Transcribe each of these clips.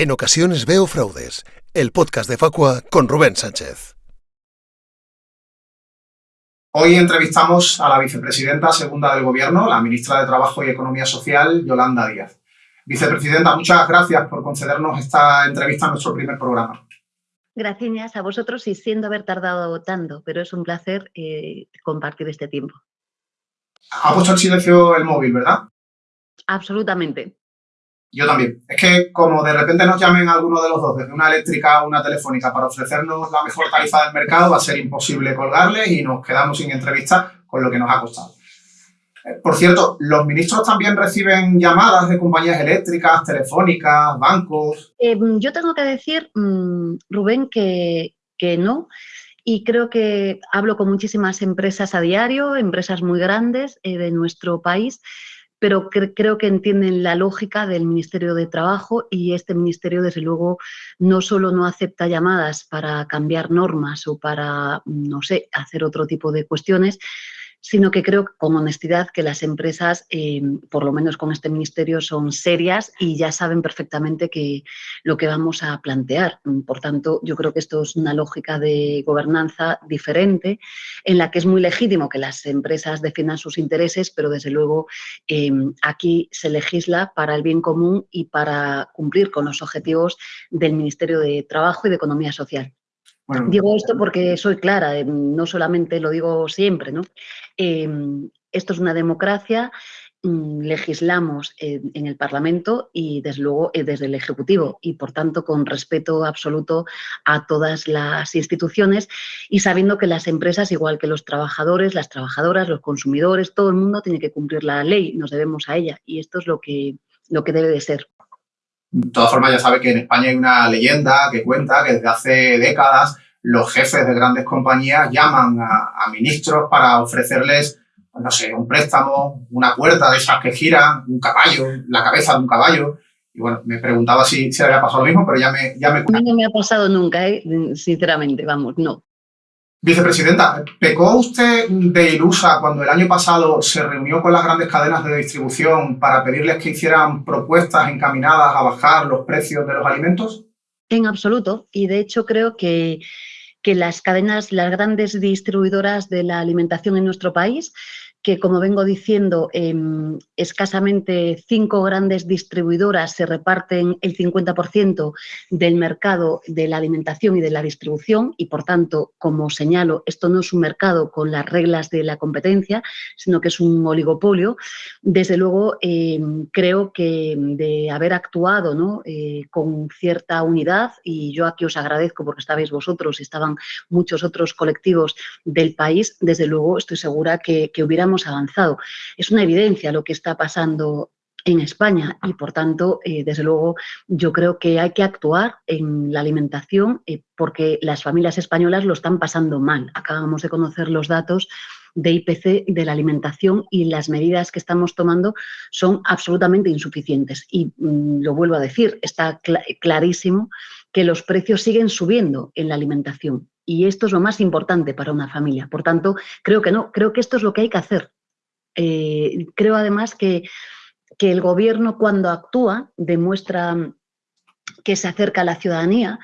En ocasiones veo fraudes, el podcast de Facua con Rubén Sánchez. Hoy entrevistamos a la vicepresidenta segunda del Gobierno, la ministra de Trabajo y Economía Social, Yolanda Díaz. Vicepresidenta, muchas gracias por concedernos esta entrevista en nuestro primer programa. Gracias a vosotros y siendo haber tardado tanto, pero es un placer eh, compartir este tiempo. Ha puesto en silencio el móvil, ¿verdad? Absolutamente. Yo también. Es que como de repente nos llamen alguno de los dos, desde una eléctrica o una telefónica, para ofrecernos la mejor tarifa del mercado, va a ser imposible colgarles y nos quedamos sin entrevista con lo que nos ha costado. Eh, por cierto, ¿los ministros también reciben llamadas de compañías eléctricas, telefónicas, bancos? Em, yo tengo que decir, mm, Rubén, que, que no. Y creo que hablo con muchísimas empresas a diario, empresas muy grandes eh, de nuestro país, pero creo que entienden la lógica del Ministerio de Trabajo y este Ministerio, desde luego, no solo no acepta llamadas para cambiar normas o para, no sé, hacer otro tipo de cuestiones, sino que creo con honestidad que las empresas, eh, por lo menos con este ministerio, son serias y ya saben perfectamente que lo que vamos a plantear. Por tanto, yo creo que esto es una lógica de gobernanza diferente en la que es muy legítimo que las empresas defiendan sus intereses, pero desde luego eh, aquí se legisla para el bien común y para cumplir con los objetivos del Ministerio de Trabajo y de Economía Social. Digo esto porque soy clara, eh, no solamente lo digo siempre, ¿no? Em, esto es una democracia, mm, legislamos en, el Parlamento y desde luego eh, desde el Ejecutivo y por tanto con respeto absoluto a todas las instituciones y sabiendo que las empresas, igual que los trabajadores, las trabajadoras, los consumidores, todo el mundo tiene que cumplir la ley, nos debemos a ella y esto es lo que, lo que debe de ser. De todas formas, ya sabe que en España hay una leyenda que cuenta que desde hace décadas los jefes de grandes compañías llaman a, ministros para ofrecerles, pues no sé, un préstamo, una puerta de esas que giran, un caballo, la cabeza de un caballo. Y bueno, me preguntaba si, si había pasado lo mismo, pero ya me... Ya me... A mí no me ha pasado nunca, ¿eh? sinceramente, vamos, no. Vicepresidenta, ¿pecó usted de ilusa cuando el año pasado se reunió con las grandes cadenas de distribución para pedirles que hicieran propuestas encaminadas a bajar los precios de los alimentos? En absoluto. Y de hecho creo que, que las cadenas, las grandes distribuidoras de la alimentación en nuestro país que, como vengo diciendo, em, escasamente cinco grandes distribuidoras se reparten el 50% del mercado de la alimentación y de la distribución y, por tanto, como señalo, esto no es un mercado con las reglas de la competencia, sino que es un oligopolio. Desde luego, em, creo que de haber actuado ¿no? Eh, con cierta unidad, y yo aquí os agradezco porque estabais vosotros y estaban muchos otros colectivos del país, desde luego estoy segura que, que hubiéramos avanzado. Es una evidencia lo que está pasando en España y, por tanto, eh, desde luego, yo creo que hay que actuar en la alimentación eh, porque las familias españolas lo están pasando mal. Acabamos de conocer los datos de IPC de la alimentación y las medidas que estamos tomando son absolutamente insuficientes. Y mm, lo vuelvo a decir, está clarísimo que los precios siguen subiendo en la alimentación y esto es lo más importante para una familia. Por tanto, creo que no, creo que esto es lo que hay que hacer. Eh, creo además que, que el gobierno cuando actúa demuestra que se acerca a la ciudadanía,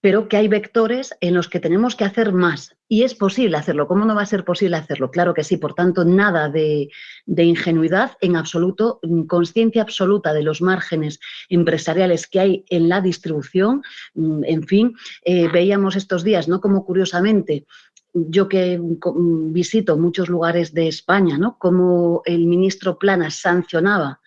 pero que hay vectores en los que tenemos que hacer más. Y es posible hacerlo. ¿Cómo no va a ser posible hacerlo? Claro que sí. Por tanto, nada de, ingenuidad en absoluto, conciencia absoluta de los márgenes empresariales que hay en la distribución. Mm, en fin, eh, veíamos estos días, ¿no? Como curiosamente yo que visito muchos lugares de España, ¿no? Como el ministro Planas sancionaba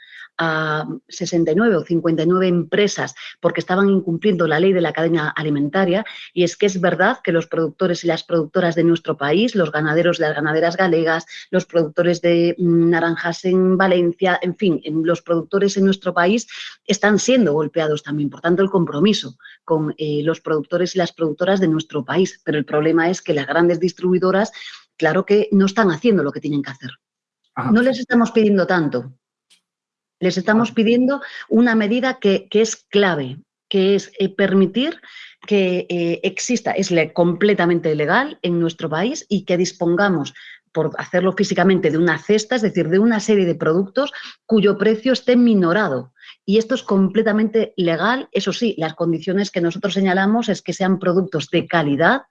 a 69 o 59 empresas porque estaban incumpliendo la ley de la cadena alimentaria y es que es verdad que los productores y las productoras de nuestro país, los ganaderos de las ganaderas galegas, los productores de mm, naranjas en Valencia, en fin, los productores en nuestro país están siendo golpeados también. Por tanto, el compromiso con eh, los productores y las productoras de nuestro país. Pero el problema es que las grandes distribuidoras, claro que no están haciendo lo que tienen que hacer. No les estamos pidiendo tanto, les estamos pidiendo una medida que, es clave, que es eh, permitir que eh, exista, es completamente legal en nuestro país y que dispongamos por hacerlo físicamente de una cesta, es decir, de una serie de productos cuyo precio esté minorado Y esto es completamente legal. Eso sí, las condiciones que nosotros señalamos es que sean productos de calidad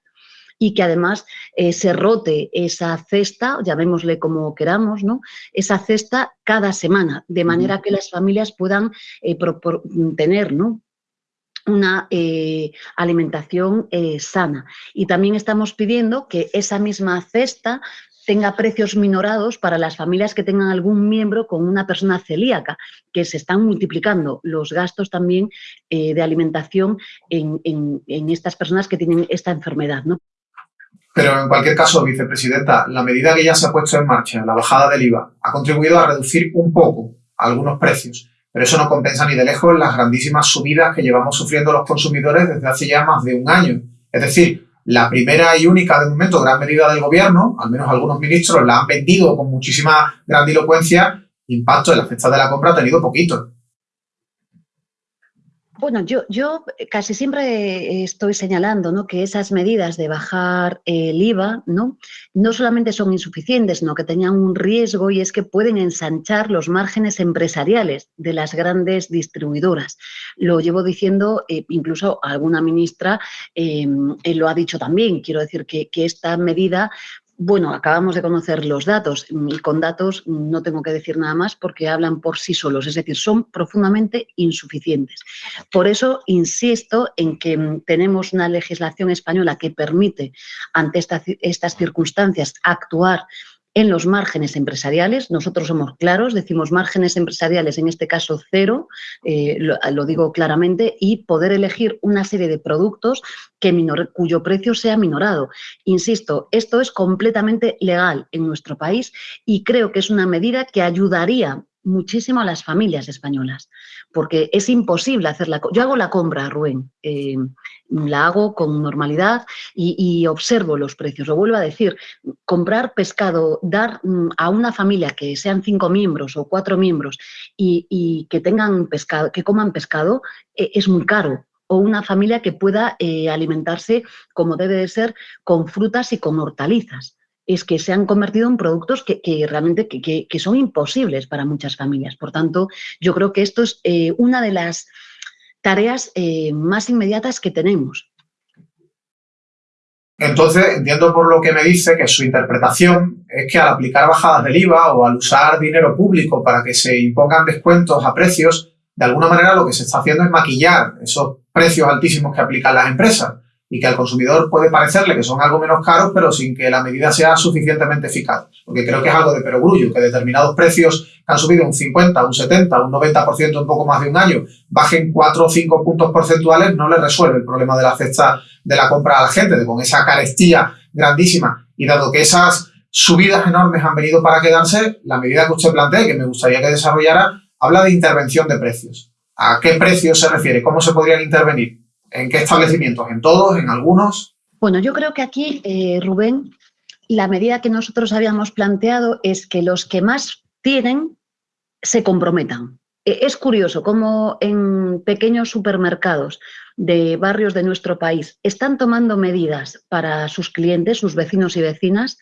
y que además eh, se rote esa cesta, llamémosle como queramos, ¿no? esa cesta cada semana, de manera que las familias puedan eh, tener ¿no? una eh, alimentación sana. Y también estamos pidiendo que esa misma cesta tenga precios minorados para las familias que tengan algún miembro con una persona celíaca, que se están multiplicando los gastos también de alimentación en, en, estas personas que tienen esta enfermedad. ¿no? Pero en cualquier caso, vicepresidenta, la medida que ya se ha puesto en marcha, la bajada del IVA, ha contribuido a reducir un poco algunos precios, pero eso no compensa ni de lejos las grandísimas subidas que llevamos sufriendo los consumidores desde hace ya más de un año. Es decir, la primera y única de momento gran medida del gobierno, al menos algunos ministros la han vendido con muchísima grandilocuencia, impacto en la fecha de la compra ha tenido poquito. Bueno, yo, yo casi siempre estoy señalando ¿no? que esas medidas de bajar el IVA ¿no? no solamente son insuficientes, sino que tenían un riesgo y es que pueden ensanchar los márgenes empresariales de las grandes distribuidoras. Lo llevo diciendo, eh, incluso alguna ministra eh, lo ha dicho también. Quiero decir que esta medida bueno, acabamos de conocer los datos y con datos no tengo que decir nada más porque hablan por sí solos, es decir, son profundamente insuficientes. Por eso insisto en que mm, tenemos una legislación española que permite ante estas circunstancias actuar en los márgenes empresariales, nosotros somos claros, decimos márgenes empresariales, en este caso cero, eh, lo, digo claramente, y poder elegir una serie de productos que cuyo precio sea minorado. Insisto, esto es completamente legal en nuestro país y creo que es una medida que ayudaría muchísimo a las familias españolas, porque es imposible hacerla. Yo hago la compra, Rubén, eh, la hago con normalidad y, observo los precios. Lo vuelvo a decir, comprar pescado, dar mm, a una familia que sean cinco miembros o cuatro miembros y, que tengan pescado, que coman pescado, eh, es muy caro o una familia que pueda eh, alimentarse como debe de ser con frutas y con hortalizas es que se han convertido en productos que, realmente que, son imposibles para muchas familias. Por tanto, yo creo que esto es eh, una de las tareas eh, más inmediatas que tenemos. Entonces, entiendo por lo que me dice que su interpretación es que al aplicar bajadas del IVA o al usar dinero público para que se impongan descuentos a precios, de alguna manera lo que se está haciendo es maquillar esos precios altísimos que aplican las empresas y que al consumidor puede parecerle que son algo menos caros, pero sin que la medida sea suficientemente eficaz. Porque creo que es algo de perogrullo, que determinados precios que han subido un 50, un 70, un 90% en poco más de un año, bajen 4 o 5 puntos porcentuales, no le resuelve el problema de la cesta de la compra a la gente, de con esa carestía grandísima. Y dado que esas subidas enormes han venido para quedarse, la medida que usted plantea, que me gustaría que desarrollara, habla de intervención de precios. ¿A qué precios se refiere? ¿Cómo se podrían intervenir? ¿En qué establecimientos? ¿En todos? ¿En algunos? Bueno, yo creo que aquí, eh, Rubén, la medida que nosotros habíamos planteado es que los que más tienen se comprometan. E, es curioso cómo en pequeños supermercados de barrios de nuestro país están tomando medidas para sus clientes, sus vecinos y vecinas,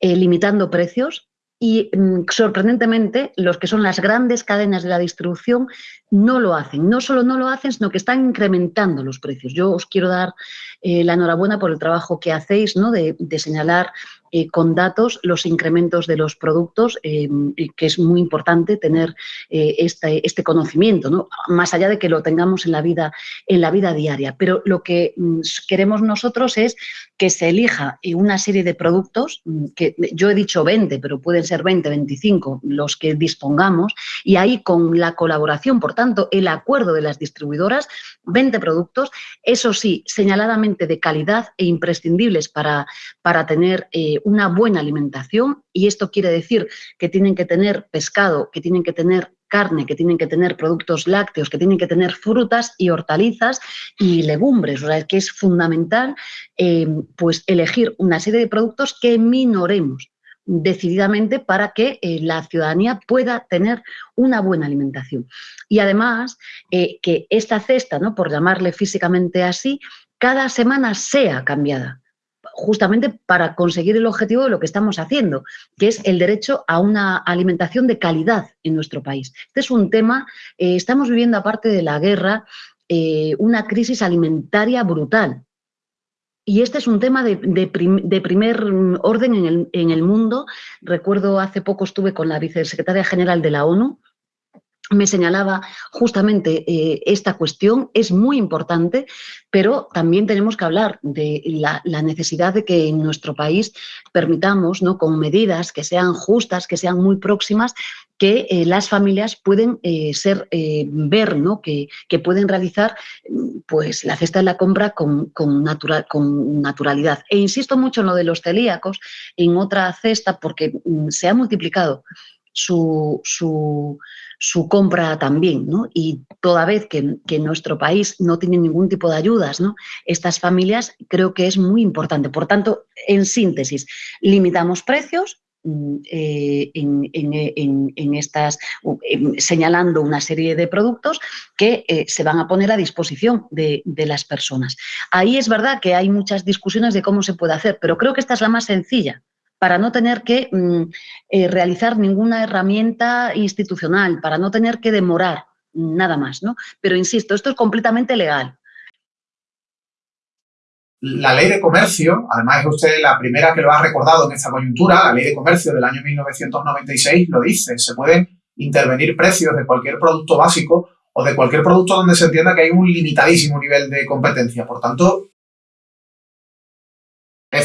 eh, limitando precios, y mm, sorprendentemente los que son las grandes cadenas de la distribución no lo hacen. No solo no lo hacen, sino que están incrementando los precios. Yo os quiero dar eh, la enhorabuena por el trabajo que hacéis ¿no? de, de señalar eh, con datos los incrementos de los productos, eh, que es muy importante tener eh, este, conocimiento, ¿no? más allá de que lo tengamos en la, vida, en la vida diaria. Pero lo que mm, queremos nosotros es que se elija una serie de productos, mm, que yo he dicho 20, pero pueden ser 20, 25 los que dispongamos, y ahí con la colaboración, por tanto, el acuerdo de las distribuidoras, 20 productos, eso sí, señaladamente de calidad e imprescindibles para, para tener una buena alimentación y esto quiere decir que tienen que tener pescado, que tienen que tener carne, que tienen que tener productos lácteos, que tienen que tener frutas y hortalizas y legumbres. O sea, que es fundamental eh, pues elegir una serie de productos que minoremos decididamente para que eh, la ciudadanía pueda tener una buena alimentación. Y además, eh, que esta cesta, ¿no? por llamarle físicamente así, cada semana sea cambiada justamente para conseguir el objetivo de lo que estamos haciendo, que es el derecho a una alimentación de calidad en nuestro país. Este es un tema, eh, estamos viviendo aparte de la guerra, eh, una crisis alimentaria brutal. Y este es un tema de, primer orden en el, en el mundo. Recuerdo hace poco estuve con la vicesecretaria general de la ONU, me señalaba justamente eh, esta cuestión, es muy importante, pero también tenemos que hablar de la, necesidad de que en nuestro país permitamos, ¿no? con medidas que sean justas, que sean muy próximas, que eh, las familias pueden eh, ser, ver, ¿no? que, pueden realizar pues, la cesta de la compra con, con, con naturalidad. E insisto mucho en lo de los celíacos, en otra cesta, porque mm, se ha multiplicado su, su compra también, ¿no? Y toda vez que, nuestro país no tiene ningún tipo de ayudas. Estas familias creo que es muy importante. Por tanto, en síntesis, limitamos precios, mm, eh, en, estas, señalando una serie de productos que eh, se van a poner a disposición de, las personas. Ahí es verdad que hay muchas discusiones de cómo se puede hacer, pero creo que esta es la más sencilla para no tener que mm, eh, realizar ninguna herramienta institucional, para no tener que demorar nada más, ¿no? Pero insisto, esto es completamente legal. La ley de comercio, además es usted la primera que lo ha recordado en esta coyuntura, la ley de comercio del año 1996 lo dice, se pueden intervenir precios de cualquier producto básico o de cualquier producto donde se entienda que hay un limitadísimo nivel de competencia. Por tanto,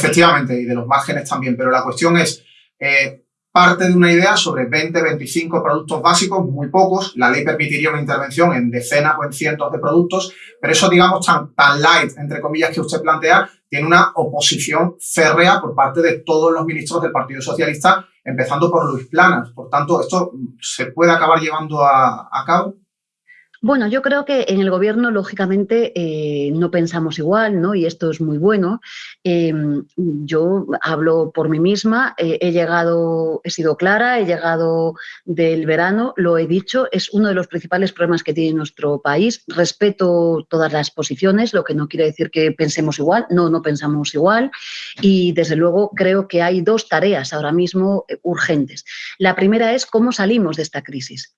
Efectivamente, y de los márgenes también, pero la cuestión es, eh, parte de una idea sobre 20, 25 productos básicos, muy pocos, la ley permitiría una intervención en decenas o en cientos de productos, pero eso, digamos, tan, light, entre comillas, que usted plantea, tiene una oposición férrea por parte de todos los ministros del Partido Socialista, empezando por Luis Planas. Por tanto, ¿esto se puede acabar llevando a cabo? Bueno, yo creo que en el gobierno, lógicamente, eh, no pensamos igual, ¿no? Y esto es muy bueno. Em, yo hablo por mí misma, eh, he llegado, he sido clara, he llegado del verano, lo he dicho, es uno de los principales problemas que tiene nuestro país. Respeto todas las posiciones, lo que no quiere decir que pensemos igual, no, no pensamos igual. Y desde luego creo que hay dos tareas ahora mismo eh, urgentes. La primera es cómo salimos de esta crisis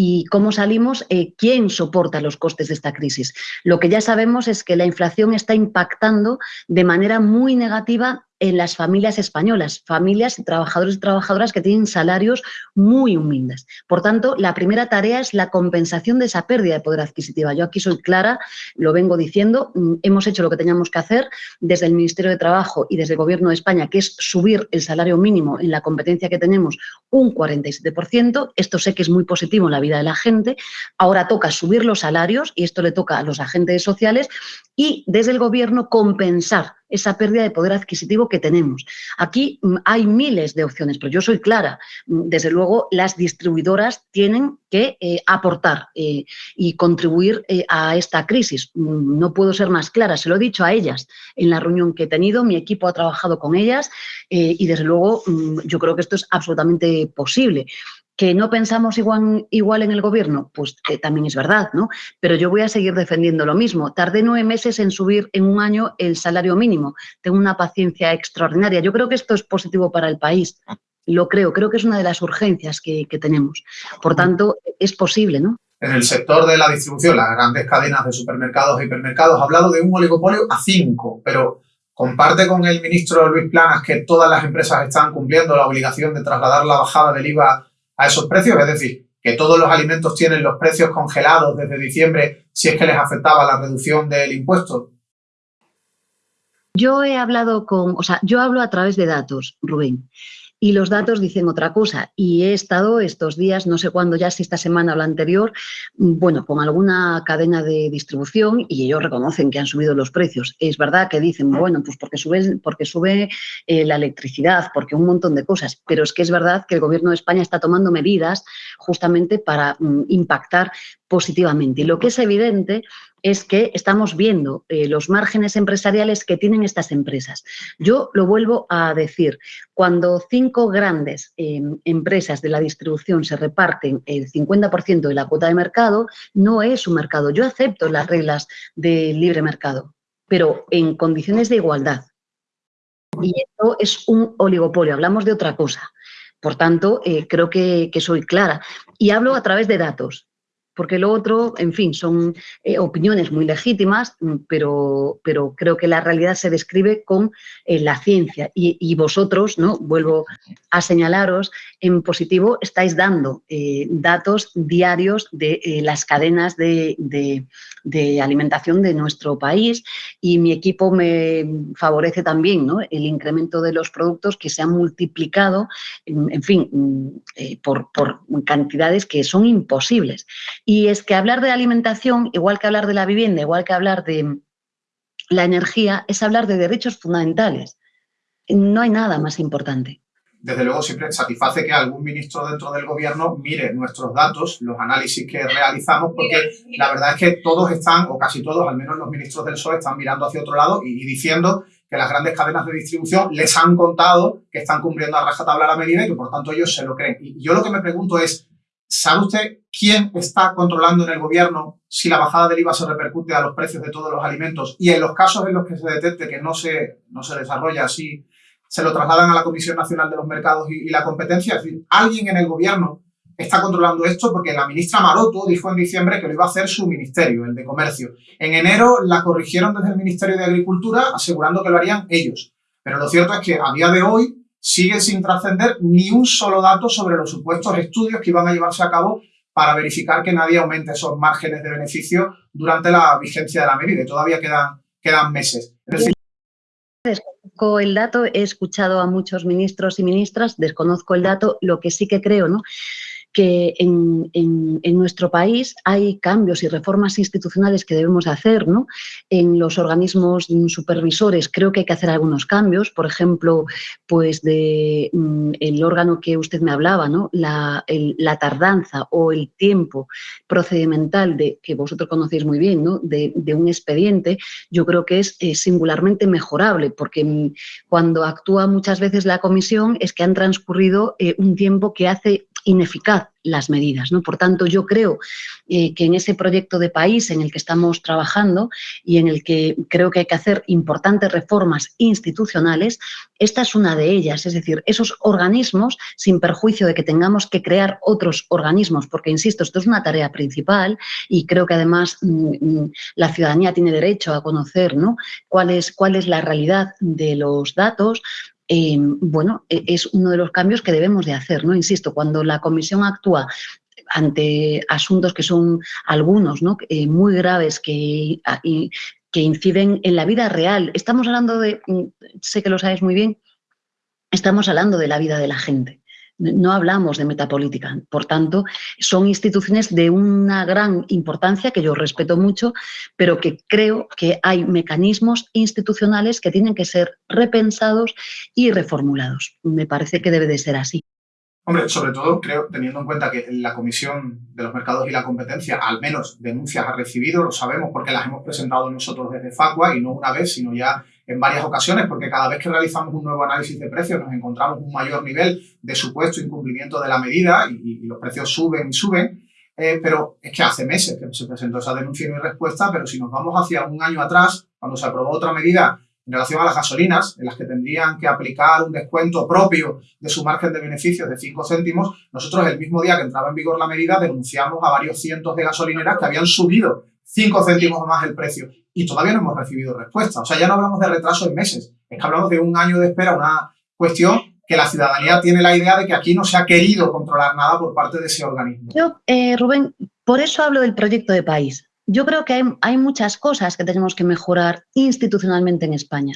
y cómo salimos, eh, quién soporta los costes de esta crisis. Lo que ya sabemos es que la inflación está impactando de manera muy negativa en las familias españolas, familias, trabajadores y trabajadoras que tienen salarios muy humildes. Por tanto, la primera tarea es la compensación de esa pérdida de poder adquisitiva. Yo aquí soy clara, lo vengo diciendo, mm, hemos hecho lo que teníamos que hacer desde el Ministerio de Trabajo y desde el Gobierno de España, que es subir el salario mínimo en la competencia que tenemos un 47%. Esto sé que es muy positivo en la vida de la gente. Ahora toca subir los salarios y esto le toca a los agentes sociales y desde el Gobierno compensar esa pérdida de poder adquisitivo que tenemos. Aquí mm, hay miles de opciones, pero yo soy clara. Mm, desde luego, las distribuidoras tienen que eh, aportar eh, y contribuir eh, a esta crisis. Mm, no puedo ser más clara, se lo he dicho a ellas en la reunión que he tenido, mi equipo ha trabajado con ellas y desde luego yo creo que esto es absolutamente posible. ¿Que no pensamos igual, igual en el gobierno? Pues eh, también es verdad, ¿no? Pero yo voy a seguir defendiendo lo mismo. Tardé nueve meses en subir en un año el salario mínimo. Tengo una paciencia extraordinaria. Yo creo que esto es positivo para el país. Lo creo, creo que es una de las urgencias que, tenemos. Por tanto, es posible, ¿no? En el sector de la distribución, las grandes cadenas de supermercados e hipermercados, ha hablado de un oligopolio a cinco, pero comparte con el ministro Luis Planas que todas las empresas están cumpliendo la obligación de trasladar la bajada del IVA a esos precios, es decir, que todos los alimentos tienen los precios congelados desde diciembre si es que les afectaba la reducción del impuesto. Yo he hablado con, o sea, yo hablo a través de datos, Rubén y los datos dicen otra cosa. Y he estado estos días, no sé cuándo ya, si esta semana o la anterior, bueno, con alguna cadena de distribución y ellos reconocen que han subido los precios. Es verdad que dicen, bueno, pues porque sube, porque sube eh, la electricidad, porque un montón de cosas, pero es que es verdad que el Gobierno de España está tomando medidas justamente para mm, impactar positivamente. Y lo que es evidente es que estamos viendo eh, los márgenes empresariales que tienen estas empresas. Yo lo vuelvo a decir, cuando cinco grandes em, empresas de la distribución se reparten el 50% de la cuota de mercado, no es un mercado. Yo acepto las reglas del libre mercado, pero en condiciones de igualdad. Y esto es un oligopolio, hablamos de otra cosa. Por tanto, eh, creo que, soy clara. Y hablo a través de datos porque lo otro, en fin, son eh, opiniones muy legítimas, mm, pero, pero creo que la realidad se describe con eh, la ciencia. Y, vosotros, ¿no? vuelvo a señalaros, en positivo estáis dando eh, datos diarios de las cadenas de, alimentación de nuestro país y mi equipo me favorece también ¿no? el incremento de los productos que se han multiplicado, en, fin, mm, por, por cantidades que son imposibles. Y es que hablar de alimentación, igual que hablar de la vivienda, igual que hablar de la energía, es hablar de derechos fundamentales. No hay nada más importante. Desde luego siempre satisface que algún ministro dentro del gobierno mire nuestros datos, los análisis que realizamos, porque la verdad es que todos están, o casi todos, al menos los ministros del PSOE, están mirando hacia otro lado y, diciendo que las grandes cadenas de distribución les han contado que están cumpliendo a rajatabla la medida y que por tanto ellos se lo creen. Y yo lo que me pregunto es, ¿Sabe usted quién está controlando en el gobierno si la bajada del IVA se repercute a los precios de todos los alimentos? Y en los casos en los que se detecte que no se, no se desarrolla así, se lo trasladan a la Comisión Nacional de los Mercados y, la Competencia. Es decir, alguien en el gobierno está controlando esto porque la ministra Maroto dijo en diciembre que lo iba a hacer su ministerio, el de Comercio. En enero la corrigieron desde el Ministerio de Agricultura asegurando que lo harían ellos. Pero lo cierto es que a día de hoy sigue sin trascender ni un solo dato sobre los supuestos estudios que iban a llevarse a cabo para verificar que nadie aumente esos márgenes de beneficio durante la vigencia de la medida. todavía quedan, quedan meses. desconozco el dato, he escuchado a muchos ministros y ministras, desconozco el dato, lo que sí que creo, ¿no? Que en, nuestro país hay cambios y reformas institucionales que debemos hacer, ¿no? En los organismos supervisores creo que hay que hacer algunos cambios, por ejemplo, pues mm, el órgano que usted me hablaba, ¿no? La, tardanza o el tiempo procedimental de, que vosotros conocéis muy bien, ¿no? De, un expediente, yo creo que es singularmente mejorable, porque mm, cuando actúa muchas veces la comisión es que han transcurrido eh, un tiempo que hace ineficaz las medidas. ¿no? Por tanto, yo creo eh, que en ese proyecto de país en el que estamos trabajando y en el que creo que hay que hacer importantes reformas institucionales, esta es una de ellas. Es decir, esos organismos, sin perjuicio de que tengamos que crear otros organismos, porque, insisto, esto es una tarea principal y creo que además mm, mm, la ciudadanía tiene derecho a conocer ¿no? cuál, es, cuál es la realidad de los datos, Em, bueno, e, es uno de los cambios que debemos de hacer, ¿no? Insisto, cuando la comisión actúa ante asuntos que son algunos ¿no? Eh, muy graves que, que inciden en la vida real. Estamos hablando de, mm, sé que lo sabes muy bien, estamos hablando de la vida de la gente no hablamos de metapolítica. Por tanto, son instituciones de una gran importancia que yo respeto mucho, pero que creo que hay mecanismos institucionales que tienen que ser repensados y reformulados. Me parece que debe de ser así. Hombre, sobre todo creo, teniendo en cuenta que la Comisión de los Mercados y la Competencia al menos denuncias ha recibido, lo sabemos porque las hemos presentado nosotros desde Facua y no una vez, sino ya en varias ocasiones, porque cada vez que realizamos un nuevo análisis de precios nos encontramos un mayor nivel de supuesto incumplimiento de la medida y, los precios suben y suben. Eh, pero es que hace meses que se presentó esa denuncia y no respuesta, pero si nos vamos hacia un año atrás, cuando se aprobó otra medida en relación a las gasolinas, en las que tendrían que aplicar un descuento propio de su margen de beneficios de 5 céntimos, nosotros el mismo día que entraba en vigor la medida denunciamos a varios cientos de gasolineras que habían subido 5 céntimos más el precio y todavía no hemos recibido respuesta. O sea, ya no hablamos de retraso en meses, es que hablamos de un año de espera, una cuestión que la ciudadanía tiene la idea de que aquí no se ha querido controlar nada por parte de ese organismo. Yo, eh, Rubén, por eso hablo del proyecto de país. Yo creo que hay, muchas cosas que tenemos que mejorar institucionalmente en España.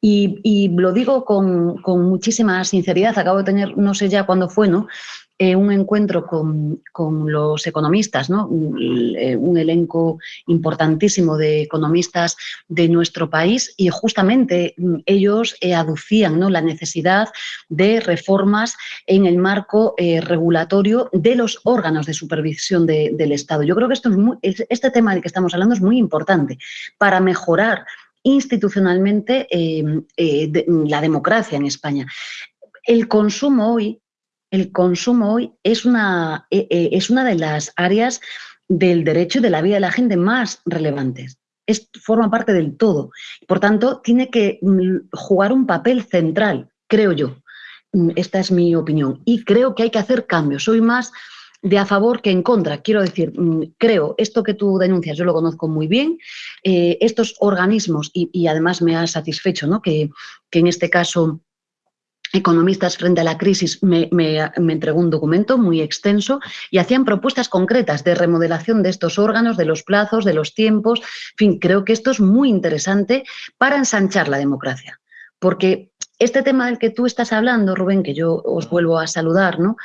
Y, lo digo con, con, muchísima sinceridad. Acabo de tener, no sé ya cuándo fue, ¿no? Eh, un encuentro con, los economistas, ¿no? Eh, un, elenco importantísimo de economistas de nuestro país y justamente mm, ellos eh, aducían ¿no? la necesidad de reformas en el marco regulatorio de los órganos de supervisión del Estado. Yo creo que es este tema del que estamos hablando es muy importante para mejorar institucionalmente la democracia en España. El consumo hoy el consumo hoy es una, eh, eh, es una de las áreas del derecho y de la vida de la gente más relevantes. es, forma parte del todo. Por tanto, tiene que mm, jugar un papel central, creo yo. Mm, esta es mi opinión. Y creo que hay que hacer cambios. Soy más de a favor que en contra. Quiero decir, mm, creo, esto que tú denuncias, yo lo conozco muy bien, eh, estos organismos, y, además me ha satisfecho ¿no? que, que en este caso economistas frente a la crisis me, entregó un documento muy extenso y hacían propuestas concretas de remodelación de estos órganos, de los plazos, de los tiempos. En fin, creo que esto es muy interesante para ensanchar la democracia. Porque este tema del que tú estás hablando, Rubén, que yo os vuelvo a saludar, ¿no?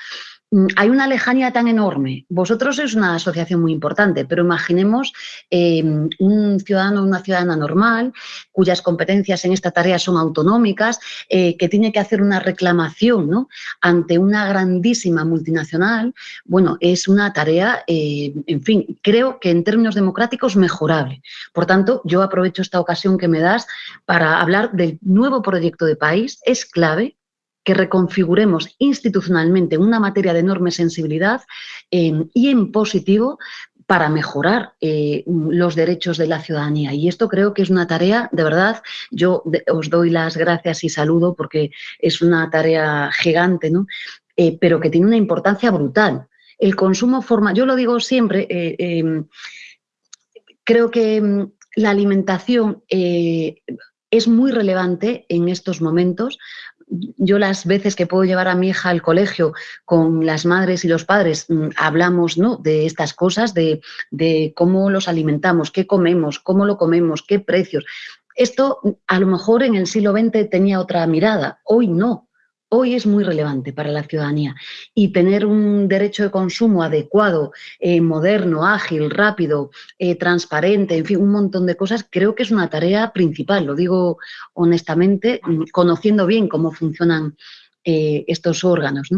Mm, hay una lejanía tan enorme. Vosotros sois una asociación muy importante, pero imaginemos em, un ciudadano o una ciudadana normal cuyas competencias en esta tarea son autonómicas, eh, que tiene que hacer una reclamación ¿no? ante una grandísima multinacional. Bueno, es una tarea, eh, en fin, creo que en términos democráticos mejorable. Por tanto, yo aprovecho esta ocasión que me das para hablar del nuevo proyecto de país. Es clave que reconfiguremos institucionalmente una materia de enorme sensibilidad em, y en positivo para mejorar eh, los derechos de la ciudadanía. Y esto creo que es una tarea, de verdad, yo os doy las gracias y saludo porque es una tarea gigante, ¿no? Eh, pero que tiene una importancia brutal. El consumo forma, yo lo digo siempre, eh, em, creo que em, la alimentación es muy relevante en estos momentos yo las veces que puedo llevar a mi hija al colegio con las madres y los padres, mm, hablamos ¿no? de estas cosas, de, de, cómo los alimentamos, qué comemos, cómo lo comemos, qué precios. Esto a lo mejor en el siglo XX tenía otra mirada, hoy no hoy es muy relevante para la ciudadanía y tener un derecho de consumo adecuado, eh, moderno, ágil, rápido, eh, transparente, en fin, un montón de cosas, creo que es una tarea principal, lo digo honestamente, mm, conociendo bien cómo funcionan eh, estos órganos.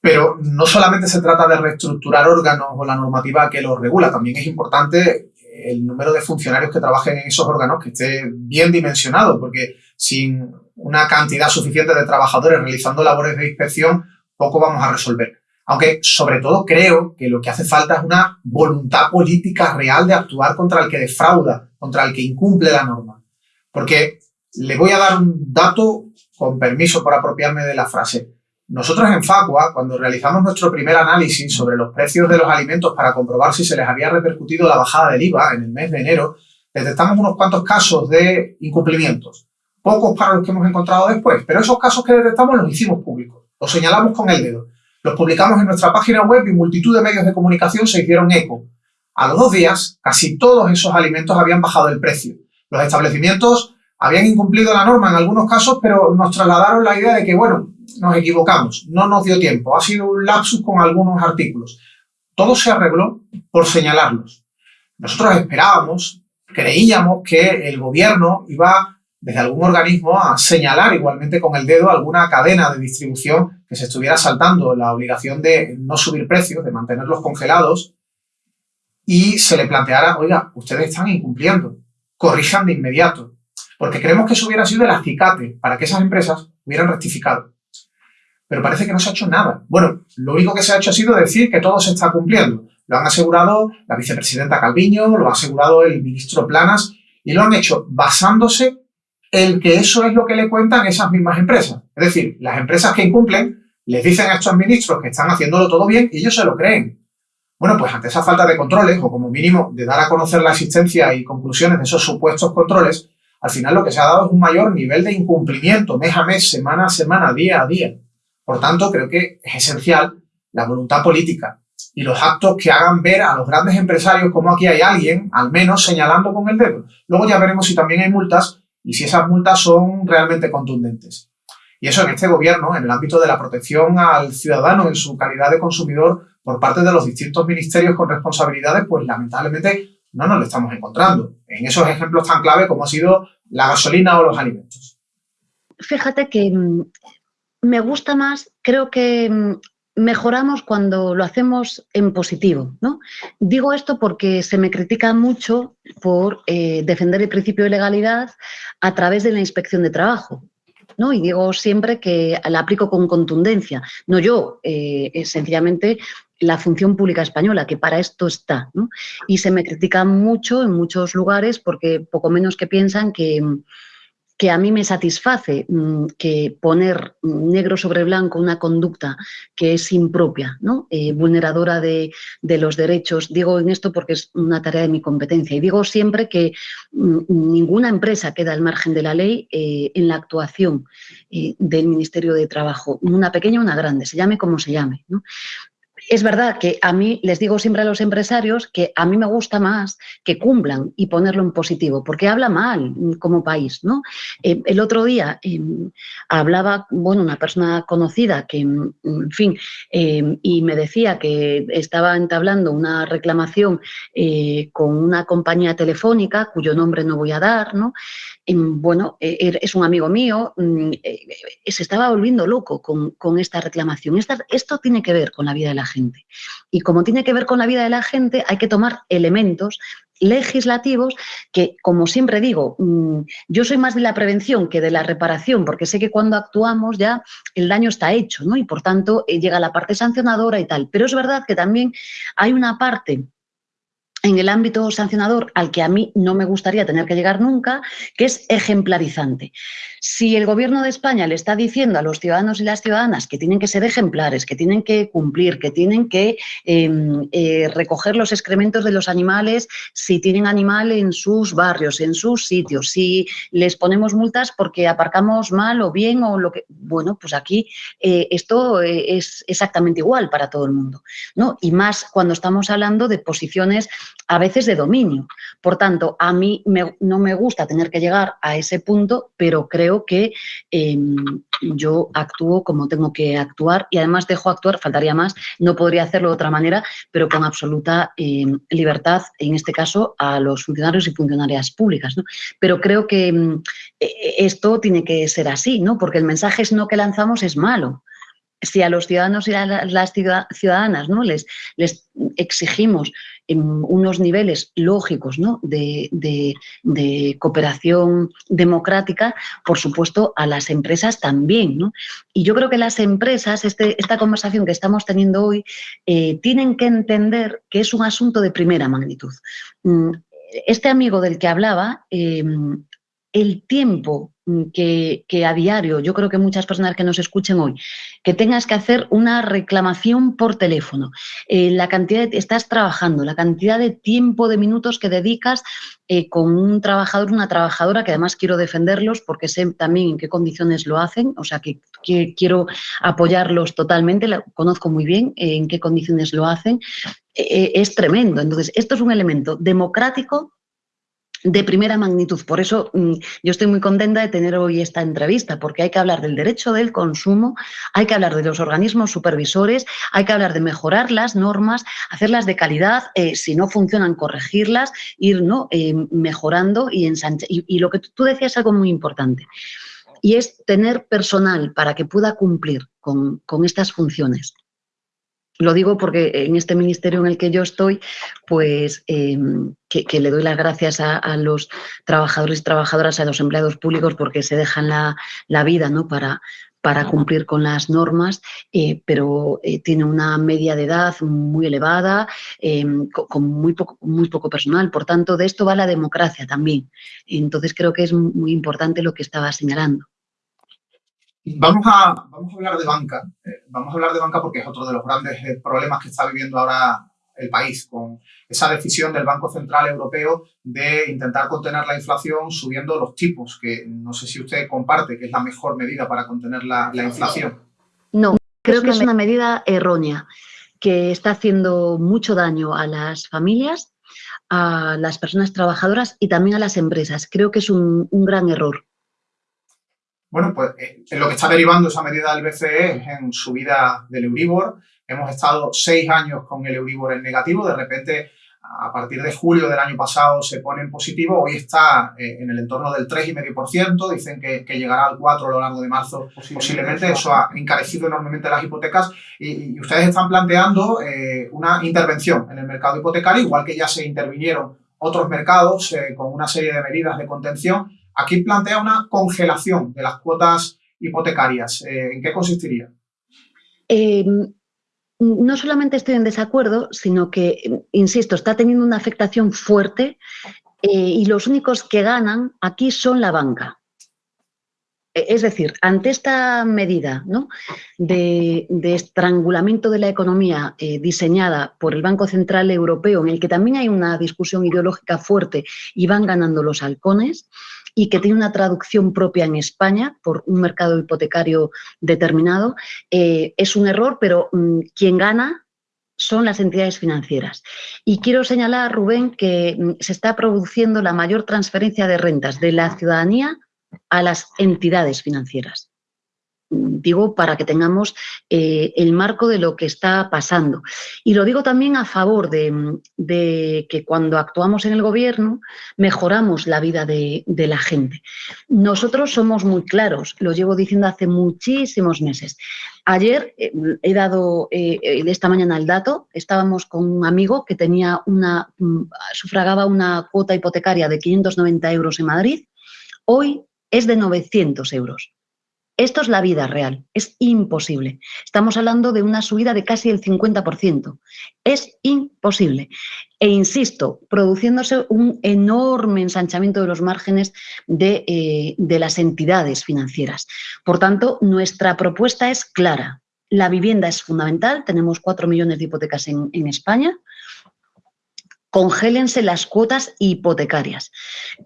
Pero no solamente se trata de reestructurar órganos o la normativa que los regula, también es importante el número de funcionarios que trabajen en esos órganos que esté bien dimensionado, porque sin una cantidad suficiente de trabajadores realizando labores de inspección, poco vamos a resolver. Aunque sobre todo creo que lo que hace falta es una voluntad política real de actuar contra el que defrauda, contra el que incumple la norma. Porque le voy a dar un dato con permiso por apropiarme de la frase. Nosotros en Facua, cuando realizamos nuestro primer análisis sobre los precios de los alimentos para comprobar si se les había repercutido la bajada del IVA en el mes de enero, detectamos unos cuantos casos de incumplimientos pocos los que hemos encontrado después, pero esos casos que detectamos los hicimos públicos, los señalamos con el dedo, los publicamos en nuestra página web y multitud de medios de comunicación se hicieron eco. A los dos días, casi todos esos alimentos habían bajado el precio. Los establecimientos habían incumplido la norma en algunos casos, pero nos trasladaron la idea de que, bueno, nos equivocamos, no nos dio tiempo, ha sido un lapsus con algunos artículos. Todo se arregló por señalarlos. Nosotros esperábamos, creíamos que el gobierno iba desde algún organismo a señalar igualmente con el dedo alguna cadena de distribución que se estuviera saltando la obligación de no subir precios, de mantenerlos congelados, y se le planteara, oiga, ustedes están incumpliendo, corrijan de inmediato, porque creemos que eso hubiera sido el acicate para que esas empresas hubieran rectificado. Pero parece que no se ha hecho nada. Bueno, lo único que se ha hecho ha sido decir que todo se está cumpliendo. Lo han asegurado la vicepresidenta Calviño, lo ha asegurado el ministro Planas, y lo han hecho basándose el que eso es lo que le cuentan esas mismas empresas. Es decir, las empresas que incumplen les dicen a estos ministros que están haciéndolo todo bien y ellos se lo creen. Bueno, pues ante esa falta de controles, o como mínimo de dar a conocer la existencia y conclusiones de esos supuestos controles, al final lo que se ha dado es un mayor nivel de incumplimiento mes a mes, semana a semana, día a día. Por tanto, creo que es esencial la voluntad política y los actos que hagan ver a los grandes empresarios como aquí hay alguien, al menos señalando con el dedo. Luego ya veremos si también hay multas y si esas multas son realmente contundentes. Y eso en este gobierno, en el ámbito de la protección al ciudadano en su calidad de consumidor por parte de los distintos ministerios con responsabilidades, pues lamentablemente no nos lo estamos encontrando. En esos ejemplos tan clave como ha sido la gasolina o los alimentos. Fíjate que mm, me gusta más, creo que mm, mejoramos cuando lo hacemos en positivo. ¿no? Digo esto porque se me critica mucho por eh, defender el principio de legalidad a través de la inspección de trabajo. ¿no? Y digo siempre que la aplico con contundencia. No yo, eh, sencillamente la función pública española, que para esto está. Y se me critica mucho en muchos lugares porque poco menos que piensan que, que a mí me satisface mm, que poner negro sobre blanco una conducta que es impropia, ¿no? Eh, vulneradora de, los derechos. Digo en esto porque es una tarea de mi competencia y digo siempre que mm, ninguna empresa queda al margen de la ley eh, en la actuación eh, del Ministerio de Trabajo, una pequeña o una grande, se llame como se llame. ¿no? Es verdad que a mí, les digo siempre a los empresarios que a mí me gusta más que cumplan y ponerlo en positivo, porque habla mal como país, ¿no? Eh, el otro día em, hablaba, bueno, una persona conocida que, en fin, em, y me decía que estaba entablando una reclamación eh, con una compañía telefónica, cuyo nombre no voy a dar, ¿no? Bueno, e, er, es un amigo mío, mm, eh, se estaba volviendo loco con, esta reclamación. esto tiene que ver con la vida de la gente. Y como tiene que ver con la vida de la gente, hay que tomar elementos legislativos que, como siempre digo, mm, yo soy más de la prevención que de la reparación, porque sé que cuando actuamos ya el daño está hecho, ¿no? Y por tanto eh, llega la parte sancionadora y tal. Pero es verdad que también hay una parte en el ámbito sancionador al que a mí no me gustaría tener que llegar nunca, que es ejemplarizante. Si el Gobierno de España le está diciendo a los ciudadanos y las ciudadanas que tienen que ser ejemplares, que tienen que cumplir, que tienen que em, eh, recoger los excrementos de los animales si tienen animal en sus barrios, en sus sitios, si les ponemos multas porque aparcamos mal o bien o lo que... Bueno, pues aquí eh, esto eh, es exactamente igual para todo el mundo, ¿no? Y más cuando estamos hablando de posiciones a veces de dominio. Por tanto, a mí no me gusta tener que llegar a ese punto, pero creo que em, yo actúo como tengo que actuar y además dejo actuar, faltaría más, no podría hacerlo de otra manera, pero con absoluta em, libertad, en este caso, a los funcionarios y funcionarias públicas. Pero creo que em, e, e, esto tiene que ser así, ¿no? porque el mensaje es no que lanzamos es malo si a los ciudadanos y a las ciudadanas ¿no? les, exigimos unos niveles lógicos de, cooperación democrática, por supuesto, a las empresas también. Y yo creo que las empresas, este, esta conversación que estamos teniendo hoy, eh, tienen que entender que es un asunto de primera magnitud. Mm, este amigo del que hablaba, eh, el tiempo Mm, que, a diario, yo creo que muchas personas que nos escuchen hoy, que tengas que hacer una reclamación por teléfono, eh, la cantidad de, estás trabajando, la cantidad de tiempo, de minutos que dedicas eh, con un trabajador, una trabajadora, que además quiero defenderlos porque sé también en qué condiciones lo hacen, o sea que, quiero apoyarlos totalmente, conozco muy bien eh, en qué condiciones lo hacen, es tremendo. Entonces, esto es un elemento democrático de primera magnitud. Por eso mm, yo estoy muy contenta de tener hoy esta entrevista, porque hay que hablar del derecho del consumo, hay que hablar de los organismos supervisores, hay que hablar de mejorar las normas, hacerlas de calidad, eh, si no funcionan, corregirlas, ir ¿no? Eh, mejorando y ensanchando. Y, lo que tú decías es algo muy importante, y es tener personal para que pueda cumplir con, con estas funciones. Lo digo porque en este ministerio en el que yo estoy, pues em, que, le doy las gracias a, los trabajadores y trabajadoras, a los empleados públicos, porque se dejan la, vida ¿no? para, para cumplir con las normas, eh, pero eh, tiene una media de edad muy elevada, con, muy poco personal. Por tanto, de esto va la democracia también. Entonces, creo que es muy importante lo que estaba señalando. Vamos a, vamos a hablar de banca. Eh, vamos a hablar de banca porque es otro de los grandes eh, problemas que está viviendo ahora el país, con esa decisión del Banco Central Europeo de intentar contener la inflación subiendo los tipos, que no sé si usted comparte que es la mejor medida para contener la, inflación. No, creo que es una medida errónea, que está haciendo mucho daño a las familias, a las personas trabajadoras y también a las empresas. Creo que es un gran error. Bueno, pues eh, en lo que está derivando esa medida del BCE es en subida del Euribor. Hemos estado seis años con el Euribor en negativo, de repente a partir de julio del año pasado se pone en positivo, hoy está eh, en el entorno del 3,5%, dicen que, llegará al 4% a lo largo de marzo. Posiblemente, eso ha encarecido enormemente las hipotecas. Y, ustedes están planteando eh, una intervención en el mercado hipotecario, igual que ya se intervinieron otros mercados con una serie de medidas de contención, Aquí plantea una congelación de las cuotas hipotecarias. Eh, ¿En qué consistiría? Em, no solamente estoy en desacuerdo, sino que, insisto, está teniendo una afectación fuerte eh, y los únicos que ganan aquí son la banca. E, es decir, ante esta medida de, estrangulamiento de la economía eh, diseñada por el Banco Central Europeo, en el que también hay una discusión ideológica fuerte y van ganando los halcones, y que tiene una traducción propia en España por un mercado hipotecario determinado, eh, es un error, pero mm, quien gana son las entidades financieras. Y quiero señalar, Rubén, que mm, se está produciendo la mayor transferencia de rentas de la ciudadanía a las entidades financieras digo, para que tengamos eh, el marco de lo que está pasando. Y lo digo también a favor de, que cuando actuamos en el gobierno mejoramos la vida de, la gente. Nosotros somos muy claros, lo llevo diciendo hace muchísimos meses. Ayer eh, he dado eh, esta mañana el dato, estábamos con un amigo que tenía una, mm, sufragaba una cuota hipotecaria de 590 euros en Madrid, hoy es de 900 euros. Esto es la vida real, es imposible. Estamos hablando de una subida de casi el 50%. Es imposible. E insisto, produciéndose un enorme ensanchamiento de los márgenes de, eh, las entidades financieras. Por tanto, nuestra propuesta es clara. La vivienda es fundamental, tenemos cuatro millones de hipotecas en, en España, congélense las cuotas hipotecarias.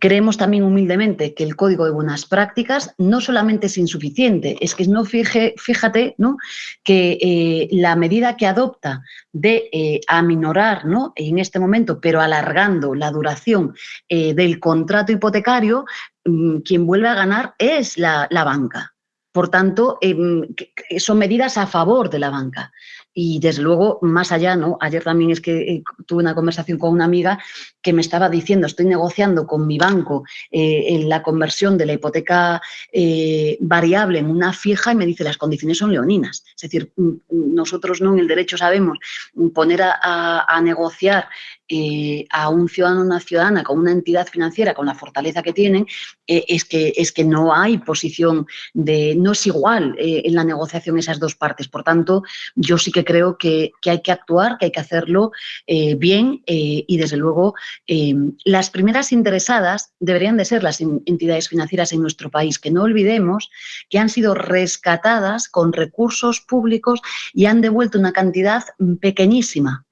Creemos también humildemente que el Código de Buenas Prácticas no solamente es insuficiente, es que no fíjate ¿no? que eh, la medida que adopta de eh, aminorar ¿no? en este momento, pero alargando la duración eh, del contrato hipotecario, mm, quien vuelve a ganar es la, la banca. Por tanto, em, son medidas a favor de la banca. Y desde luego, más allá, ¿no? Ayer también es que eh, tuve una conversación con una amiga que me estaba diciendo, estoy negociando con mi banco eh, en la conversión de la hipoteca eh, variable en una fija y me dice, las condiciones son leoninas. Es decir, mm, mm, nosotros no en el derecho sabemos poner a negociar eh, a un ciudadano o una ciudadana con una entidad financiera con la fortaleza que tienen, es, que, es que no hay posición de, no es igual en la negociación esas dos partes. Por tanto, yo sí que creo que, hay que actuar, que hay que hacerlo bien y desde luego las primeras interesadas deberían de ser las entidades financieras en nuestro país, que no olvidemos que han sido rescatadas con recursos públicos y han devuelto una cantidad pequeñísima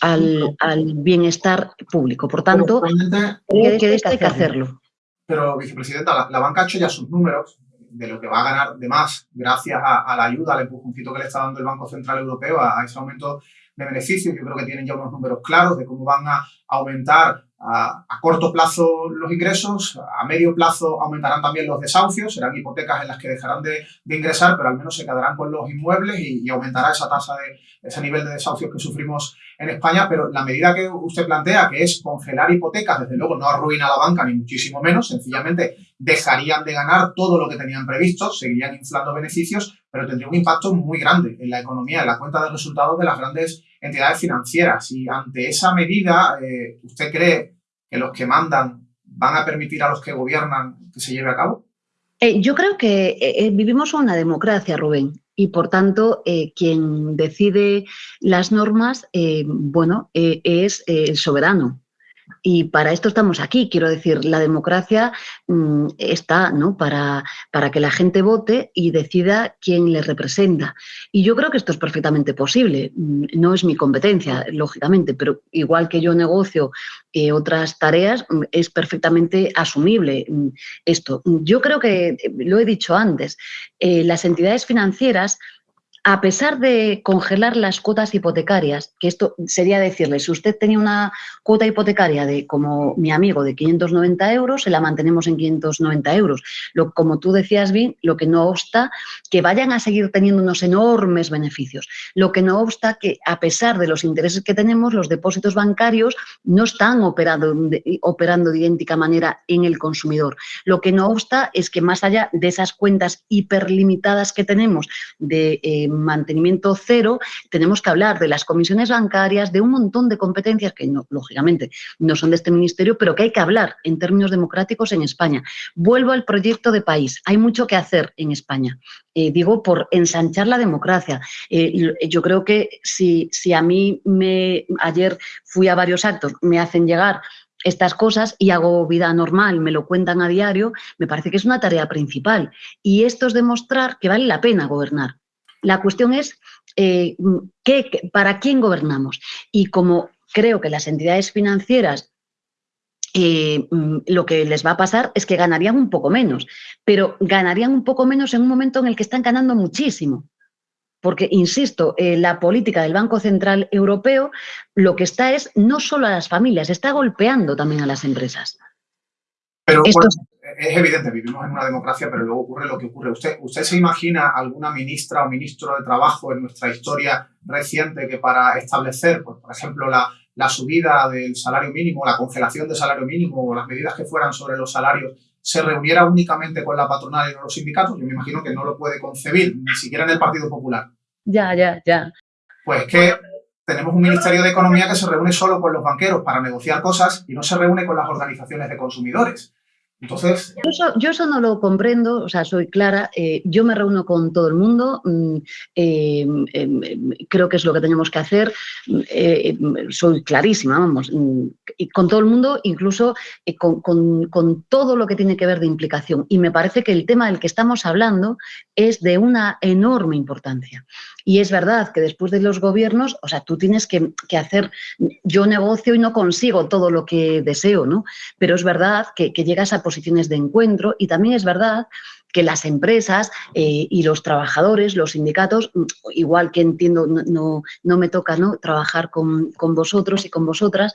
al, bienestar público. Por tanto, hay que, hacerlo. Pero, vicepresidenta, la, banca ha hecho ya sus números de lo que va a ganar de más gracias a, la ayuda, al empujoncito que le está dando el Banco Central Europeo a, ese aumento de beneficios. Yo creo que tienen ya unos números claros de cómo van a aumentar a, corto plazo los ingresos, a medio plazo aumentarán también los desahucios, serán hipotecas en las que dejarán de, ingresar, pero al menos se quedarán con los inmuebles y, aumentará esa tasa de ese nivel de desahucios que sufrimos en España. Pero la medida que usted plantea, que es congelar hipotecas, desde luego no arruina la banca ni muchísimo menos, sencillamente dejarían de ganar todo lo que tenían previsto, seguirían inflando beneficios, pero tendría un impacto muy grande en la economía, en la cuenta de resultados de las grandes entidades financieras. Y ante esa medida, eh, ¿usted cree que los que mandan van a permitir a los que gobiernan que se lleve a cabo? Eh, yo creo que eh, vivimos una democracia, Rubén, y por tanto quien decide las normas, bueno, es el soberano. Y para esto estamos aquí. Quiero decir, la democracia mm, está ¿no? para, para que la gente vote y decida quién le representa. Y yo creo que esto es perfectamente posible. Mm, no es mi competencia, lógicamente, pero igual que yo negocio eh, otras tareas, mm, es perfectamente asumible esto. Yo creo que, lo he dicho antes, eh, las entidades financieras a pesar de congelar las cuotas hipotecarias, que esto sería decirle, si usted tenía una cuota hipotecaria de, como mi amigo, de 590 euros, se la mantenemos en 590 euros. Lo, como tú decías bien, lo que no obsta que vayan a seguir teniendo unos enormes beneficios. Lo que no obsta que, a pesar de los intereses que tenemos, los depósitos bancarios no están operando de, idéntica manera en el consumidor. Lo que no obsta es que más allá de esas cuentas hiperlimitadas que tenemos de... Eh, mantenimiento cero, tenemos que hablar de las comisiones bancarias, de un montón de competencias que, no, lógicamente, no son de este ministerio, pero que hay que hablar en términos democráticos en España. Vuelvo al proyecto de país. Hay mucho que hacer en España. Eh, digo, por ensanchar la democracia. Eh, yo creo que si, si a mí me, ayer fui a varios actos, me hacen llegar estas cosas y hago vida normal, me lo cuentan a diario, me parece que es una tarea principal. Y esto es demostrar que vale la pena gobernar. La cuestión es eh, ¿qué, para quién gobernamos. Y como creo que las entidades financieras eh, mm, lo que les va a pasar es que ganarían un poco menos, pero ganarían un poco menos en un momento en el que están ganando muchísimo. Porque, insisto, eh, la política del Banco Central Europeo lo que está es no solo a las familias, está golpeando también a las empresas. Pero es evidente, vivimos en una democracia, pero luego ocurre lo que ocurre. ¿Usted, ¿Usted se imagina alguna ministra o ministro de Trabajo en nuestra historia reciente que para establecer, pues, por ejemplo, la, la subida del salario mínimo, la congelación del salario mínimo o las medidas que fueran sobre los salarios se reuniera únicamente con la patronal y no los sindicatos, yo me imagino que no lo puede concebir, ni siquiera en el Partido Popular. Ya, ya, ya. Pues que tenemos un Ministerio de Economía que se reúne solo con los banqueros para negociar cosas y no se reúne con las organizaciones de consumidores. Entonces... Yo eso, no lo comprendo, o sea, soy clara, eh, yo me reúno con todo el mundo, mm, eh, em, em, creo que es lo que tenemos que hacer, eh, soy clarísima, vamos, mm, y con todo el mundo, incluso con, con, todo lo que tiene que ver de implicación. Y me parece que el tema del que estamos hablando es de una enorme importancia. Y es verdad que después de los gobiernos, o sea, tú tienes que, hacer, yo negocio y no consigo todo lo que deseo, ¿no? Pero es verdad que, llegas a posiciones de encuentro y también es verdad que las empresas eh, y los trabajadores, los sindicatos, igual que entiendo, no, no, me toca ¿no? trabajar con, con vosotros y con vosotras,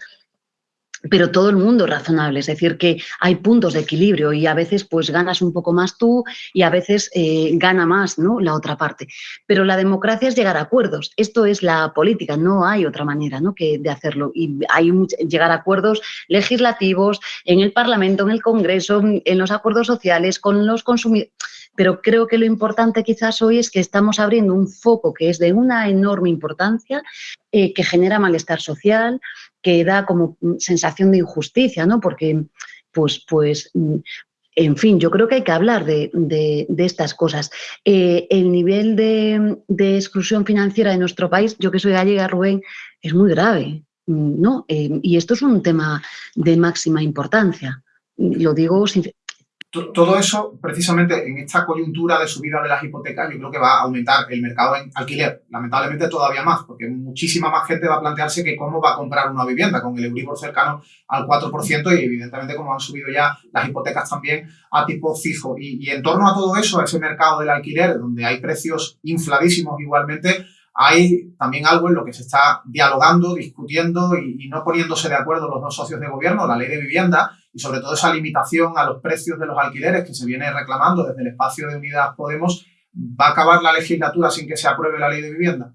pero todo el mundo razonable, es decir, que hay puntos de equilibrio y a veces pues ganas un poco más tú y a veces eh, gana más ¿no? la otra parte. Pero la democracia es llegar a acuerdos, esto es la política, no hay otra manera ¿no? que de hacerlo y hay llegar a acuerdos legislativos en el Parlamento, en el Congreso, en los acuerdos sociales, con los consumidores pero creo que lo importante quizás hoy es que estamos abriendo un foco que es de una enorme importancia, eh, que genera malestar social, que da como sensación de injusticia, ¿no? Porque, pues, pues, en fin, yo creo que hay que hablar de, estas cosas. Eh, el nivel de, exclusión financiera de nuestro país, yo que soy gallega, Rubén, es muy grave, ¿no? Eh, y esto es un tema de máxima importancia. Lo digo todo eso, precisamente en esta coyuntura de subida de las hipotecas, yo creo que va a aumentar el mercado en alquiler, lamentablemente todavía más, porque muchísima más gente va a plantearse que cómo va a comprar una vivienda con el Euribor cercano al 4% y evidentemente como han subido ya las hipotecas también a tipo fijo. Y, en torno a todo eso, a ese mercado del alquiler, donde hay precios infladísimos igualmente, hay también algo en lo que se está dialogando, discutiendo y, no poniéndose de acuerdo los dos socios de gobierno, la ley de vivienda, y sobre todo esa limitación a los precios de los alquileres que se viene reclamando desde el espacio de Unidad Podemos, ¿va a acabar la legislatura sin que se apruebe la ley de vivienda?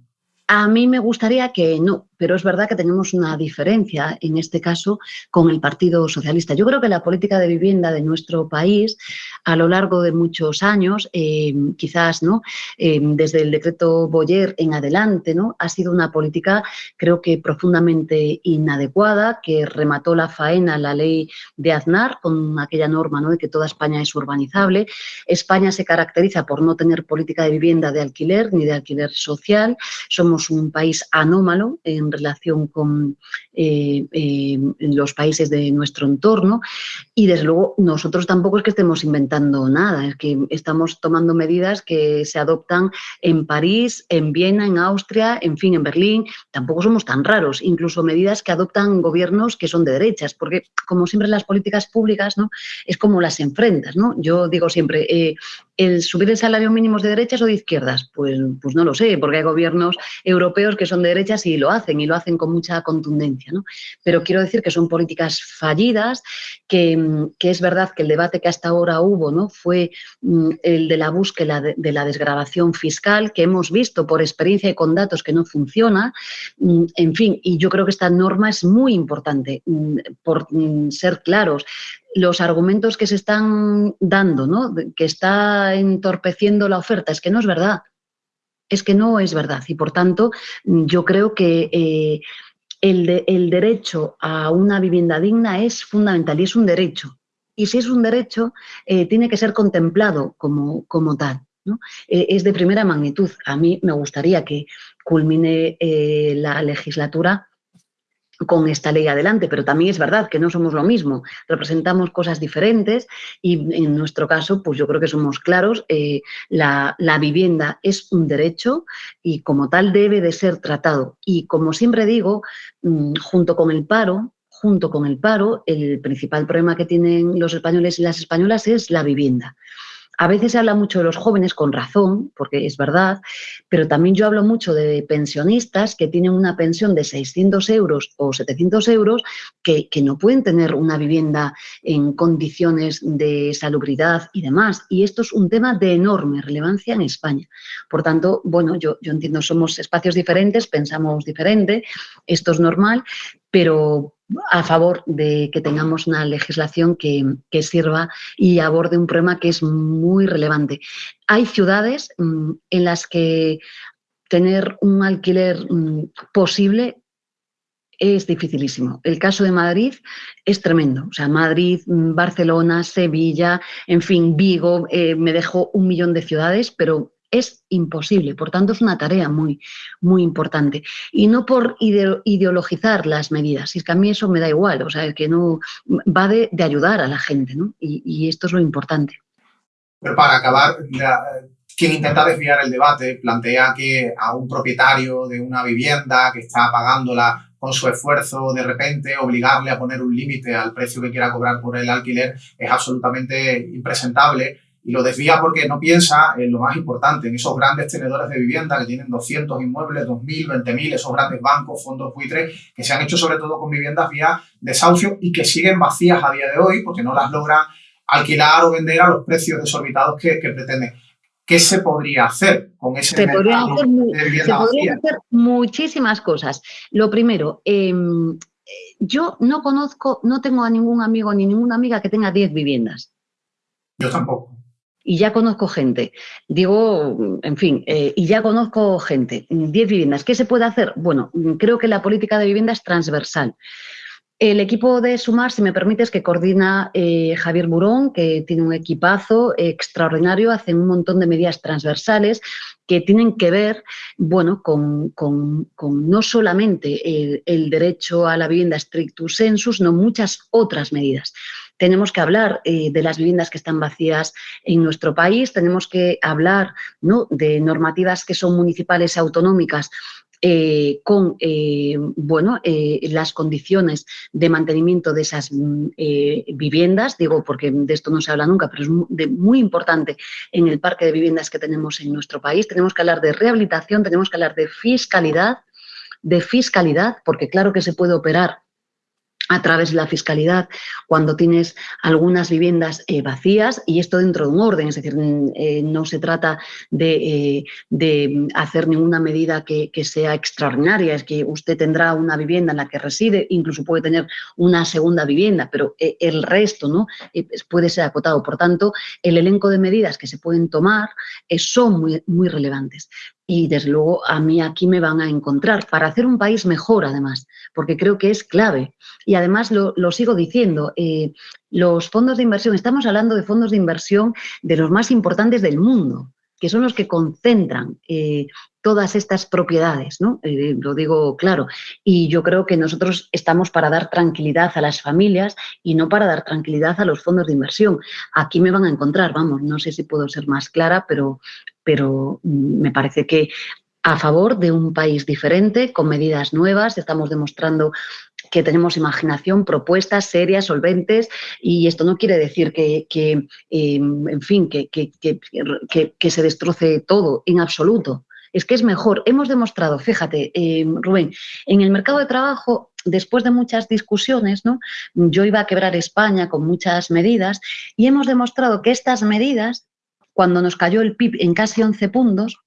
A mí me gustaría que no, pero es verdad que tenemos una diferencia en este caso con el Partido Socialista. Yo creo que la política de vivienda de nuestro país a lo largo de muchos años, eh, quizás no, eh, desde el decreto Boyer en adelante, ¿no? ha sido una política creo que profundamente inadecuada, que remató la faena la ley de Aznar con aquella norma ¿no? de que toda España es urbanizable. España se caracteriza por no tener política de vivienda de alquiler ni de alquiler social. Somos un país anómalo en en relación con eh, eh, los países de nuestro entorno y desde luego nosotros tampoco es que estemos inventando nada, es que estamos tomando medidas que se adoptan en París, en Viena, en Austria, en fin, en Berlín, tampoco somos tan raros, incluso medidas que adoptan gobiernos que son de derechas, porque como siempre las políticas públicas ¿no? es como las enfrentas, ¿no? Yo digo siempre, eh, ¿el subir el salario mínimo es de derechas o de izquierdas? Pues, pues no lo sé, porque hay gobiernos europeos que son de derechas y lo hacen, y lo hacen con mucha contundencia. ¿no? Pero quiero decir que son políticas fallidas, que, es verdad que el debate que hasta ahora hubo ¿no? fue mm, el de la búsqueda de, la desgrabación fiscal, que hemos visto por experiencia y con datos que no funciona. Mm, en fin, y yo creo que esta norma es muy importante, mm, por ser claros los argumentos que se están dando, ¿no? que está entorpeciendo la oferta, es que no es verdad. Es que no es verdad y por tanto yo creo que eh, el, derecho a una vivienda digna es fundamental y es un derecho. Y si es un derecho, eh, tiene que ser contemplado como, como tal. ¿no? Eh, es de primera magnitud. A mí me gustaría que culmine la legislatura con esta ley adelante, pero también es verdad que no somos lo mismo, representamos cosas diferentes y en nuestro caso, pues yo creo que somos claros, eh, la, vivienda es un derecho y como tal debe de ser tratado. Y como siempre digo, mm, junto con el paro, junto con el paro, el principal problema que tienen los españoles y las españolas es la vivienda. A veces se habla mucho de los jóvenes con razón, porque es verdad, pero también yo hablo mucho de pensionistas que tienen una pensión de 600 euros o 700 euros que, no pueden tener una vivienda en condiciones de salubridad y demás. Y esto es un tema de enorme relevancia en España. Por tanto, bueno, yo, yo entiendo, somos espacios diferentes, pensamos diferente, esto es normal, pero a favor de que tengamos una legislación que, sirva y aborde un problema que es muy relevante. Hay ciudades mm, en las que tener un alquiler mm, posible es dificilísimo. El caso de Madrid es tremendo. O sea, Madrid, mm, Barcelona, Sevilla, en fin, Vigo, eh, me dejo un millón de ciudades, pero es imposible. Por tanto, es una tarea muy, muy importante. Y no por ideologizar las medidas, es que a mí eso me da igual, o sea, que no va de, ayudar a la gente, ¿no? Y, esto es lo importante. Pero para acabar, quien intenta desviar el debate plantea que a un propietario de una vivienda que está pagándola con su esfuerzo, de repente obligarle a poner un límite al precio que quiera cobrar por el alquiler es absolutamente impresentable y lo desvía porque no piensa en lo más importante, en esos grandes tenedores de vivienda que tienen 200 inmuebles, 2.000, 20.000, esos grandes bancos, fondos buitres, que se han hecho sobre todo con viviendas vía desahucio y que siguen vacías a día de hoy porque no las logran alquilar o vender a los precios desorbitados que, que pretenden. ¿Qué se podría hacer con ese se podría hacer, se podrían hacer muchísimas cosas. Lo primero, em, yo no conozco, no tengo a ningún amigo ni ninguna amiga que tenga 10 viviendas. Yo tampoco y ya conozco gente. Digo, en fin, eh, y ya conozco gente. Diez viviendas. ¿Qué se puede hacer? Bueno, creo que la política de vivienda es transversal. El equipo de Sumar, si me permites, que coordina eh, Javier Burón, que tiene un equipazo extraordinario, hace un montón de medidas transversales que tienen que ver, bueno, con, no solamente el, derecho a la vivienda strictus sensus, sino muchas otras medidas. Tenemos que hablar eh, de las viviendas que están vacías en nuestro país, tenemos que hablar ¿no? de normativas que son municipales autonómicas eh, con eh, bueno, las condiciones de mantenimiento de esas mm, viviendas, digo porque de esto no se habla nunca, pero es muy, importante en el parque de viviendas que tenemos en nuestro país. Tenemos que hablar de rehabilitación, tenemos que hablar de fiscalidad, de fiscalidad, porque claro que se puede operar a través de la fiscalidad cuando tienes algunas viviendas eh, vacías y esto dentro de un orden, es decir, mm, eh, no se trata de, eh, hacer ninguna medida que, sea extraordinaria, es que usted tendrá una vivienda en la que reside, incluso puede tener una segunda vivienda, pero el resto ¿no? puede ser acotado. Por tanto, el elenco de medidas que se pueden tomar son muy, muy relevantes y desde luego a mí aquí me van a encontrar para hacer un país mejor además, porque creo que es clave. Y además lo, sigo diciendo, eh, los fondos de inversión, estamos hablando de fondos de inversión de los más importantes del mundo, que son los que concentran eh, todas estas propiedades, ¿no? Eh, lo digo claro. Y yo creo que nosotros estamos para dar tranquilidad a las familias y no para dar tranquilidad a los fondos de inversión. Aquí me van a encontrar, vamos, no sé si puedo ser más clara, pero, pero mm, me parece que a favor de un país diferente, con medidas nuevas, estamos demostrando que tenemos imaginación, propuestas serias, solventes, y esto no quiere decir que, em, en fin, que, que, se destroce todo, en absoluto. Es que es mejor. Hemos demostrado, fíjate, em, Rubén, en el mercado de trabajo después de muchas discusiones, ¿no? yo iba a quebrar España con muchas medidas y hemos demostrado que estas medidas cuando nos cayó el PIB en casi 11 puntos,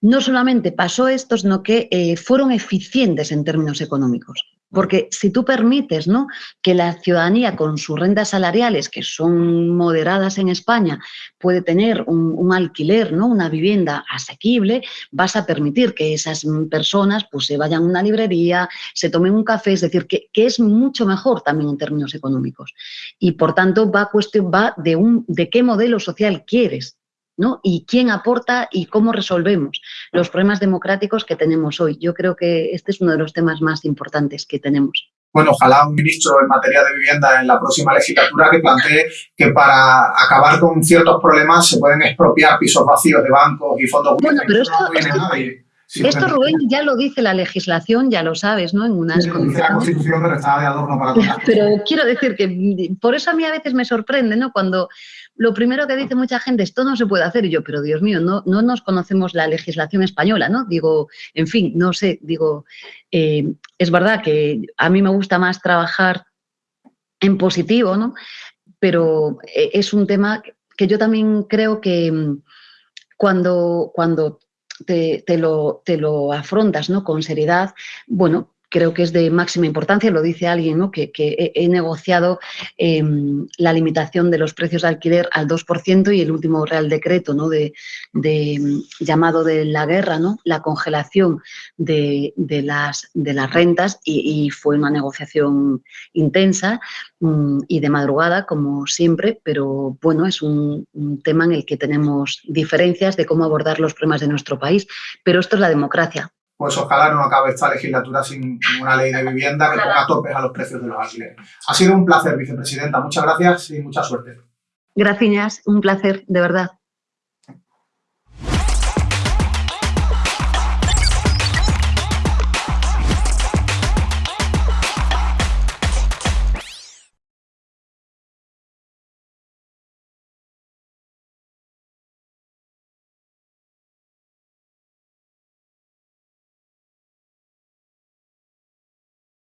no solamente pasó esto, sino que eh, fueron eficientes en términos económicos. Porque si tú permites ¿no? que la ciudadanía con sus rentas salariales, que son moderadas en España, puede tener un, alquiler, ¿no? una vivienda asequible, vas a permitir que esas personas pues, se vayan a una librería, se tomen un café, es decir, que, es mucho mejor también en términos económicos. Y por tanto va, cuestión, va de, un, de qué modelo social quieres. ¿No? Y quién aporta y cómo resolvemos los problemas democráticos que tenemos hoy. Yo creo que este es uno de los temas más importantes que tenemos. Bueno, ojalá un ministro en materia de vivienda en la próxima legislatura que plantee que para acabar con ciertos problemas se pueden expropiar pisos vacíos de bancos y fondos bueno, pero esto, esto, Rubén, ya lo dice la legislación, ya lo sabes, ¿no? En unas. La Constitución, pero estaba de adorno para Pero quiero decir que por eso a mí a veces me sorprende, ¿no? Cuando lo primero que dice mucha gente, esto no se puede hacer, y yo, pero Dios mío, no, no nos conocemos la legislación española, ¿no? Digo, en fin, no sé, digo, eh, es verdad que a mí me gusta más trabajar en positivo, ¿no? Pero eh, es un tema que yo también creo que mm, cuando, cuando te, lo, te lo afrontas ¿no? con seriedad, bueno, creo que es de máxima importancia, lo dice alguien, ¿no? que, he, negociado em, la limitación de los precios de alquiler al 2% y el último Real Decreto ¿no? de, em, llamado de la guerra, ¿no? la congelación de, las, rentas y, fue una negociación intensa mm, y de madrugada, como siempre, pero bueno, es un tema en el que tenemos diferencias de cómo abordar los problemas de nuestro país, pero esto es la democracia pues ojalá no acabe esta legislatura sin una ley de vivienda que ponga topes a los precios de los alquileres. Ha sido un placer, vicepresidenta. Muchas gracias y mucha suerte. Gracias, un placer, de verdad.